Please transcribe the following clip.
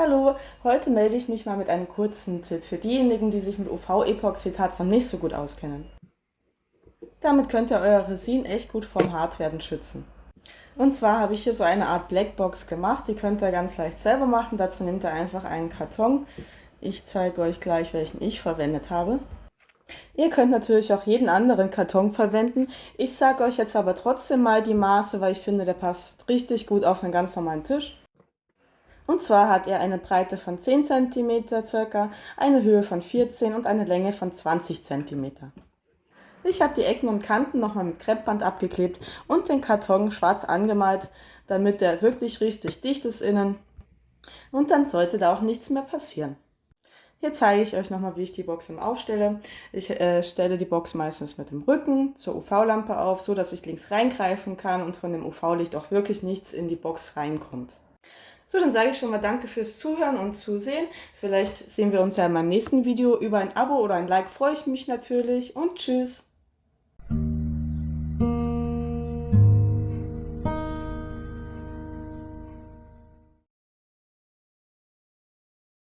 Hallo, heute melde ich mich mal mit einem kurzen Tipp für diejenigen, die sich mit UV-Epoxidharz noch nicht so gut auskennen. Damit könnt ihr euer Resin echt gut vom Hartwerden schützen. Und zwar habe ich hier so eine Art Blackbox gemacht, die könnt ihr ganz leicht selber machen. Dazu nehmt ihr einfach einen Karton. Ich zeige euch gleich, welchen ich verwendet habe. Ihr könnt natürlich auch jeden anderen Karton verwenden. Ich sage euch jetzt aber trotzdem mal die Maße, weil ich finde, der passt richtig gut auf einen ganz normalen Tisch. Und zwar hat er eine Breite von 10 cm circa, eine Höhe von 14 und eine Länge von 20 cm. Ich habe die Ecken und Kanten nochmal mit Kreppband abgeklebt und den Karton schwarz angemalt, damit der wirklich richtig dicht ist innen. Und dann sollte da auch nichts mehr passieren. Hier zeige ich euch nochmal, wie ich die Box aufstelle. Ich äh, stelle die Box meistens mit dem Rücken zur UV-Lampe auf, so dass ich links reingreifen kann und von dem UV-Licht auch wirklich nichts in die Box reinkommt. So, dann sage ich schon mal danke fürs Zuhören und Zusehen. Vielleicht sehen wir uns ja in meinem nächsten Video. Über ein Abo oder ein Like freue ich mich natürlich und tschüss.